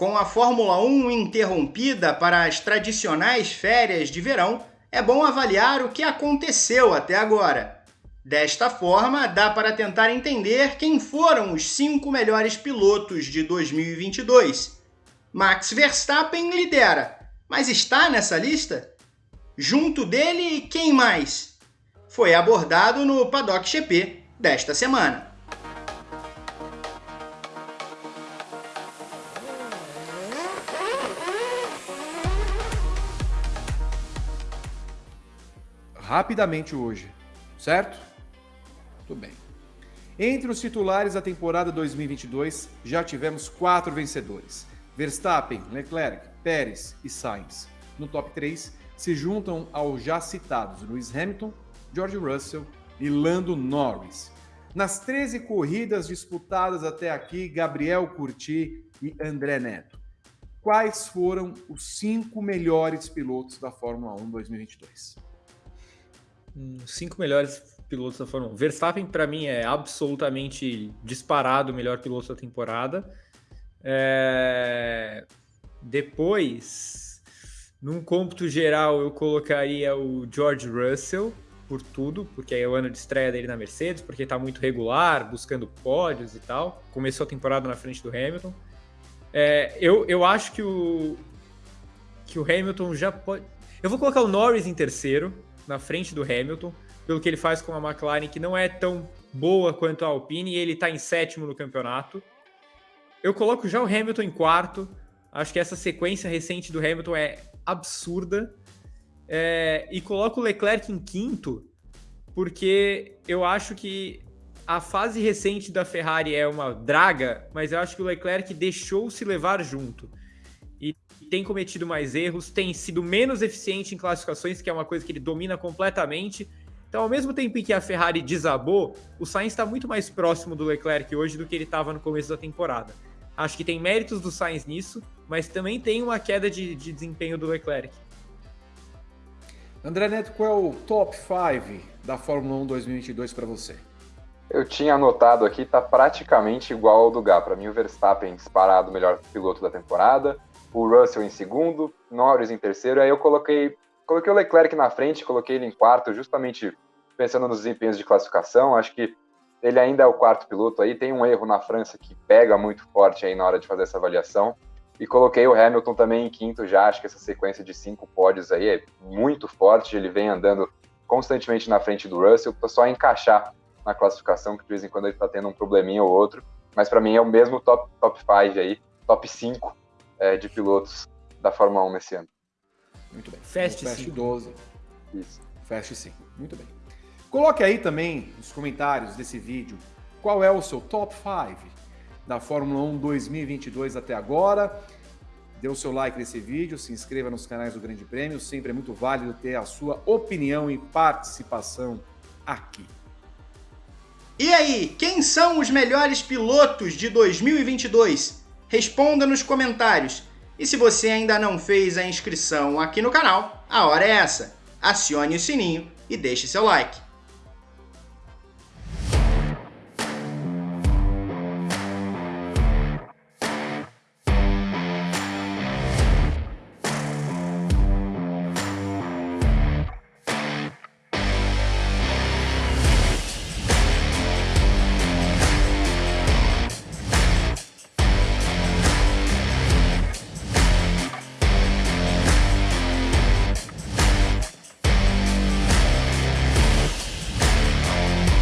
Com a Fórmula 1 interrompida para as tradicionais férias de verão, é bom avaliar o que aconteceu até agora. Desta forma, dá para tentar entender quem foram os cinco melhores pilotos de 2022. Max Verstappen lidera, mas está nessa lista? Junto dele, quem mais? Foi abordado no Paddock GP desta semana. Rapidamente hoje, certo? Tudo bem. Entre os titulares da temporada 2022, já tivemos quatro vencedores: Verstappen, Leclerc, Pérez e Sainz. No top 3 se juntam aos já citados Lewis Hamilton, George Russell e Lando Norris. Nas 13 corridas disputadas até aqui, Gabriel Curti e André Neto. Quais foram os cinco melhores pilotos da Fórmula 1 2022? Cinco melhores pilotos da Fórmula 1. Verstappen, para mim, é absolutamente disparado o melhor piloto da temporada. É... Depois, num cômputo geral, eu colocaria o George Russell por tudo, porque é o ano de estreia dele na Mercedes, porque está muito regular, buscando pódios e tal. Começou a temporada na frente do Hamilton. É, eu, eu acho que o, que o Hamilton já pode. Eu vou colocar o Norris em terceiro, na frente do Hamilton, pelo que ele faz com a McLaren, que não é tão boa quanto a Alpine, e ele está em sétimo no campeonato. Eu coloco já o Hamilton em quarto. Acho que essa sequência recente do Hamilton é absurda. É, e coloco o Leclerc em quinto, porque eu acho que a fase recente da Ferrari é uma draga, mas eu acho que o Leclerc deixou se levar junto tem cometido mais erros, tem sido menos eficiente em classificações, que é uma coisa que ele domina completamente. Então, ao mesmo tempo em que a Ferrari desabou, o Sainz está muito mais próximo do Leclerc hoje do que ele estava no começo da temporada. Acho que tem méritos do Sainz nisso, mas também tem uma queda de, de desempenho do Leclerc. André Neto, qual é o top 5 da Fórmula 1 2022 para você? Eu tinha anotado aqui, tá praticamente igual ao do Gá. Para mim, o Verstappen disparado o melhor piloto da temporada o Russell em segundo, Norris em terceiro, aí eu coloquei, coloquei o Leclerc na frente, coloquei ele em quarto, justamente pensando nos desempenhos de classificação, acho que ele ainda é o quarto piloto aí, tem um erro na França que pega muito forte aí na hora de fazer essa avaliação, e coloquei o Hamilton também em quinto já, acho que essa sequência de cinco pódios aí é muito forte, ele vem andando constantemente na frente do Russell, só encaixar na classificação, que de vez em quando ele está tendo um probleminha ou outro, mas para mim é o mesmo top, top 5 aí, top 5 é, de pilotos da Fórmula 1 nesse ano. Muito bem. Fast, Fast 12. Isso. Fast 5. Muito bem. Coloque aí também nos comentários desse vídeo qual é o seu top 5 da Fórmula 1 2022 até agora. Dê o seu like nesse vídeo, se inscreva nos canais do Grande Prêmio. Sempre é muito válido ter a sua opinião e participação aqui. E aí, quem são os melhores pilotos de 2022? Responda nos comentários. E se você ainda não fez a inscrição aqui no canal, a hora é essa. Acione o sininho e deixe seu like.